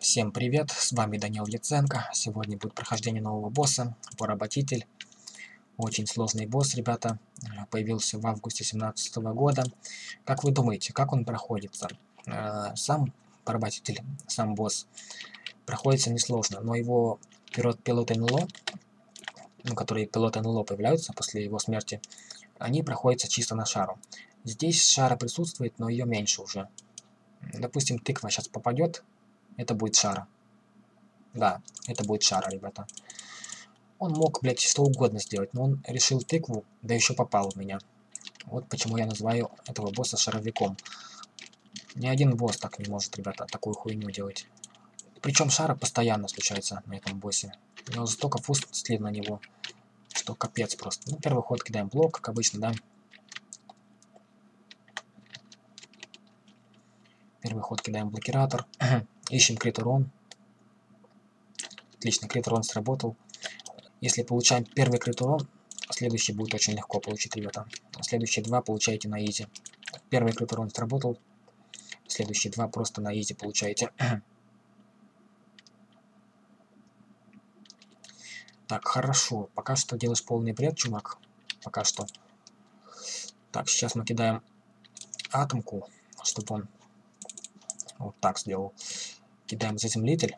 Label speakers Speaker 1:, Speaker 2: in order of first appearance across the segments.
Speaker 1: Всем привет, с вами Данил Яценко. Сегодня будет прохождение нового босса, поработитель. Очень сложный босс, ребята. Появился в августе 2017 года. Как вы думаете, как он проходится? Э, сам поработитель, сам босс, проходится несложно, но его пилот, пилот НЛО, ну, которые пилоты НЛО появляются после его смерти, они проходятся чисто на шару. Здесь шара присутствует, но ее меньше уже. Допустим, тыква сейчас попадет, это будет шара. Да, это будет шара, ребята. Он мог, блядь, что угодно сделать, но он решил тыкву, да еще попал в меня. Вот почему я называю этого босса шаровиком. Ни один босс так не может, ребята, такую хуйню делать. Причем шара постоянно случается на этом боссе. У него столько фуст слив на него, что капец просто. Ну, первый ход кидаем блок, как обычно, да. Первый ход кидаем блокиратор. Ищем крит урон. Отлично, крит урон сработал. Если получаем первый крит урон, следующий будет очень легко получить, ребята. Следующие два получаете на изи. Первый крит урон сработал. Следующие два просто на изи получаете. Так, хорошо. Пока что делаешь полный бред, чувак. Пока что. Так, сейчас мы кидаем атомку, чтобы он вот так сделал. Кидаем заземлитель.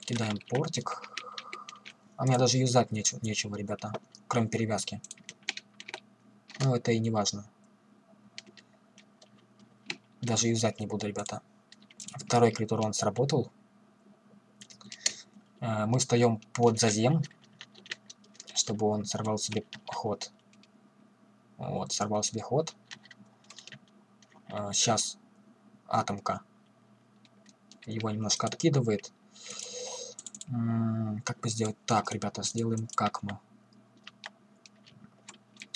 Speaker 1: Кидаем портик. А мне даже юзать нечего, нечего, ребята. Кроме перевязки. Ну, это и не важно. Даже юзать не буду, ребята. Второй крит урон сработал. Э, мы встаем под зазем, чтобы он сорвал себе ход. Вот, сорвал себе ход. Сейчас э, атомка его немножко откидывает. как бы сделать так, ребята, сделаем как мы.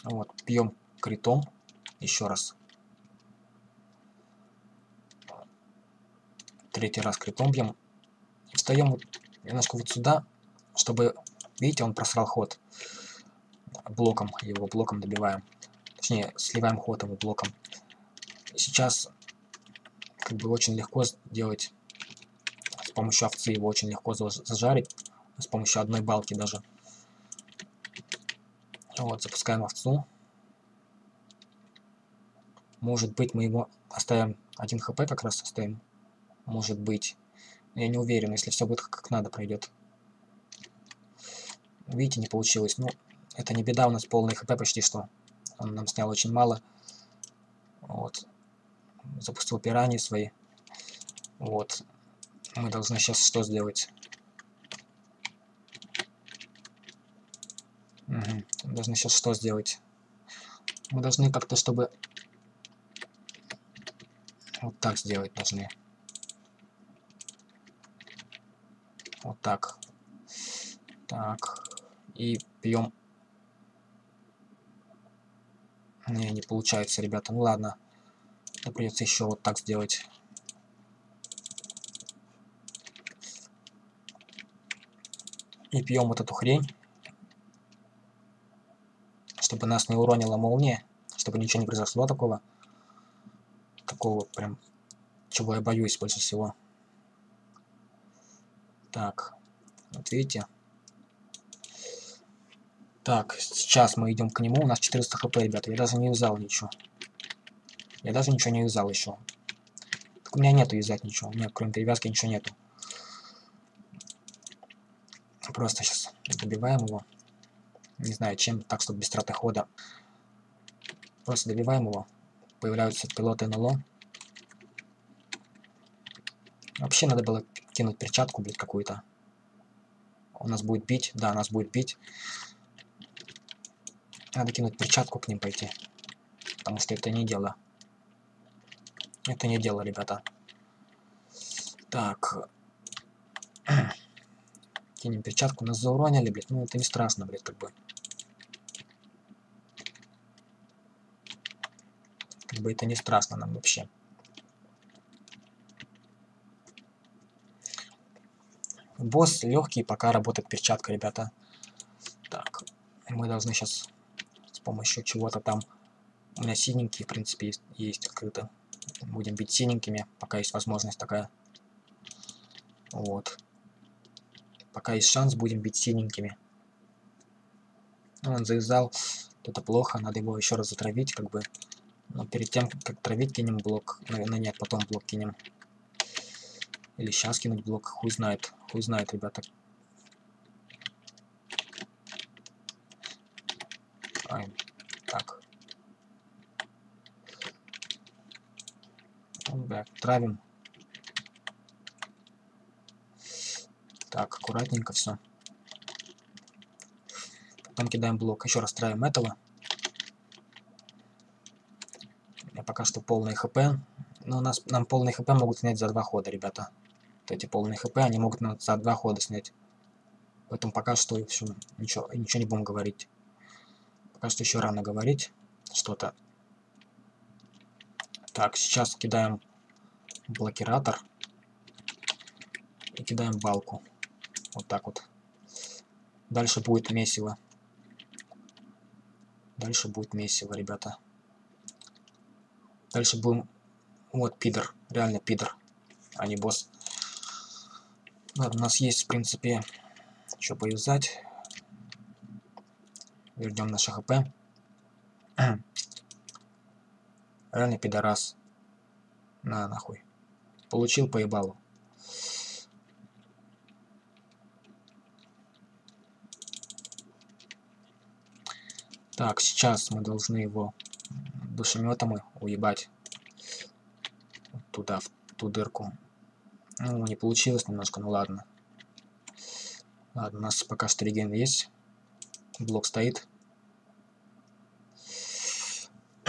Speaker 1: Вот, пьем критом еще раз. Третий раз критом бьем. Встаем немножко вот сюда, чтобы, видите, он просрал ход. Блоком, его блоком добиваем. Точнее, сливаем ход его блоком. Сейчас как бы очень легко сделать помощью овцы его очень легко зажарить. С помощью одной балки даже. Вот, запускаем овцу. Может быть, мы его оставим 1 хп как раз оставим. Может быть. Я не уверен, если все будет как надо пройдет. Видите, не получилось. Ну, это не беда, у нас полный хп почти что. Он нам снял очень мало. Вот. Запустил пираньи свои. Вот. Мы должны сейчас что сделать? Угу. Должны сейчас что сделать? Мы должны как-то, чтобы... Вот так сделать должны. Вот так. Так. И пьем. Не, не получается, ребята. Ну ладно. Это придется еще вот так сделать. И пьем вот эту хрень. Чтобы нас не уронила молния. Чтобы ничего не произошло такого. Такого прям, чего я боюсь больше всего. Так, вот видите. Так, сейчас мы идем к нему. У нас 400 хп, ребята. Я даже не юзал ничего. Я даже ничего не юзал еще. Так у меня нету юзать ничего. У меня кроме перевязки ничего нету. Просто сейчас добиваем его. Не знаю чем, так, чтобы без траты хода. Просто добиваем его. Появляются пилоты НЛО. Вообще надо было кинуть перчатку, блядь, какую-то. Он нас будет бить. Да, нас будет бить. Надо кинуть перчатку к ним пойти. Потому что это не дело. Это не дело, ребята. Так. Кинем перчатку. Нас зауронили, блядь. Ну, это не страшно, блядь, как бы. Как бы это не страшно нам вообще. Босс легкий, пока работает перчатка, ребята. Так, мы должны сейчас с помощью чего-то там... У меня синенький, в принципе, есть, есть открыто. Будем бить синенькими, пока есть возможность такая. Вот. Пока есть шанс, будем бить синенькими. Он завязал. Это плохо, надо его еще раз затравить, как бы. Но перед тем, как травить, кинем блок. Наверное, нет, потом блок кинем. Или сейчас кинуть блок, хуй знает. Хуй знает, ребята. Ай, так. Так, травим. Так, аккуратненько все. Потом кидаем блок. Еще раз травим этого. Я пока что полный хп. Но у нас нам полный хп могут снять за два хода, ребята. Вот эти полные хп, они могут нам за два хода снять. Поэтому пока что все, ничего, ничего не будем говорить. Пока что еще рано говорить что-то. Так, сейчас кидаем блокиратор. И кидаем балку. Вот так вот. Дальше будет месиво. Дальше будет месиво, ребята. Дальше будем... Вот, пидор. Реально пидор. А не босс. Ладно, у нас есть, в принципе, что повязать. Вернем наше хп. Реально пидорас. На, нахуй. Получил поебалу. Так, сейчас мы должны его душеметом уебать туда, в ту дырку. Ну, не получилось немножко, ну ладно. Ладно, у нас пока что реген есть. Блок стоит.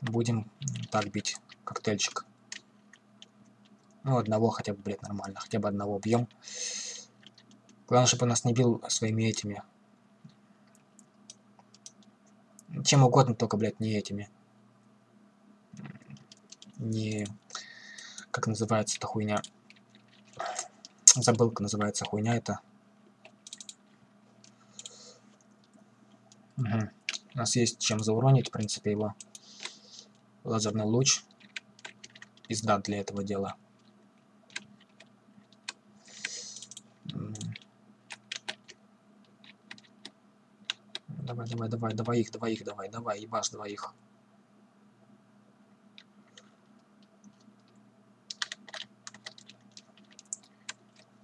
Speaker 1: Будем так бить коктейльчик. Ну, одного хотя бы, блядь, нормально. Хотя бы одного бьем. Главное, чтобы он нас не бил своими этими. Чем угодно, только, блядь, не этими. Не... Как называется эта хуйня? Забыл, как называется хуйня это. Угу. У нас есть чем зауронить, в принципе, его. Лазерный луч. Пизда для этого дела. Давай, давай, давай, давай их, давай их, давай, давай, ебашь двоих.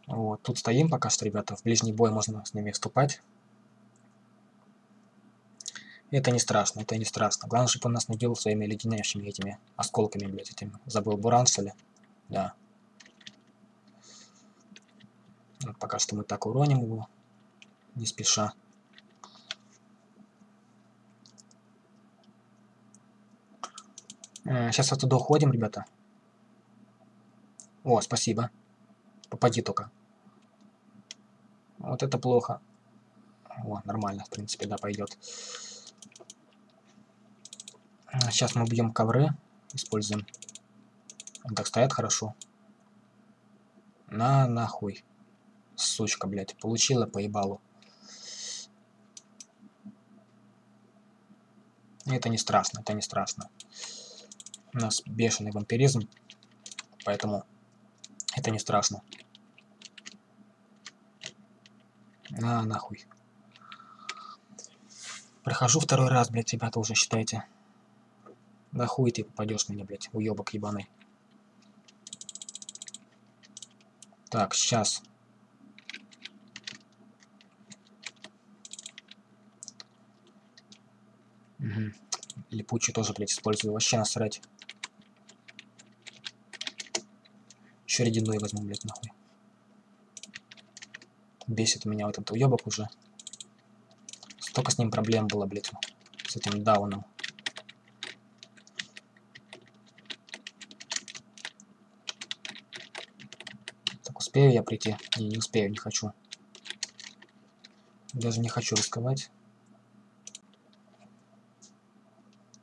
Speaker 1: Вот, тут стоим пока что, ребята. В ближний бой можно с ними вступать. Это не страшно, это не страшно. Главное, чтобы он нас бил своими леденящими этими осколками, блядь, этим. Забыл, буран, что ли? Да. Вот пока что мы так уроним его. Не спеша. Сейчас оттуда уходим, ребята. О, спасибо. Попади только. Вот это плохо. О, нормально, в принципе, да, пойдет. Сейчас мы бьем ковры. Используем. Он так стоят хорошо. На нахуй. Сучка, блядь. Получила поебалу. Это не страшно, это не страшно. У нас бешеный вампиризм, поэтому это не страшно. На, нахуй. Прохожу второй раз, блядь, ребята, уже считайте. Да хуй ты попадешь мне, блядь, уебок ебаный. Так, сейчас. Угу. Липучий тоже, блядь, использую. Вообще насрать. Еще ледяной возьму, блядь, нахуй. Бесит меня вот этот уебок уже. Столько с ним проблем было, блядь, с этим дауном. Так, успею я прийти? Не, не успею, не хочу. Даже не хочу рисковать.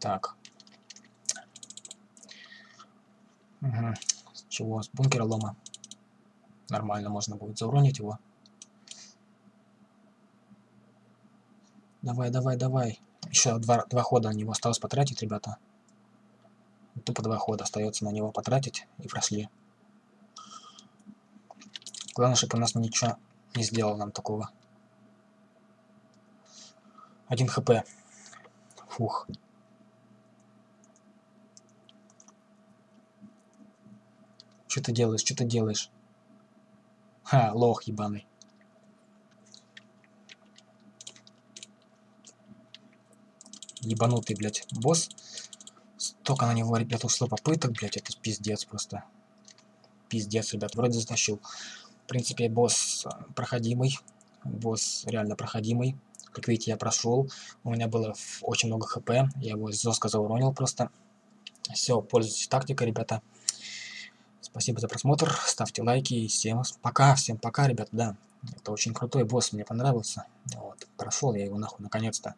Speaker 1: Так. Угу чего? С бункера лома. Нормально можно будет зауронить его. Давай, давай, давай. Еще два, два хода на него осталось потратить, ребята. тупо два хода остается на него потратить и прошли. Главное, чтобы у нас ничего не сделал нам такого. Один хп. Фух. Что ты делаешь? Что ты делаешь? Ха, лох ебаный. Ебанутый, блядь, босс. Столько на него, ребят, ушло попыток, блядь, это пиздец просто. Пиздец, ребят, вроде затащил. В принципе, босс э, проходимый. Босс реально проходимый. Как видите, я прошел. У меня было очень много хп. Я его жестко зауронил просто. Все, пользуйтесь тактикой, ребята. Спасибо за просмотр. Ставьте лайки. И всем пока. Всем пока, ребята. Да, это очень крутой босс. Мне понравился. Вот, прошел я его нахуй наконец-то.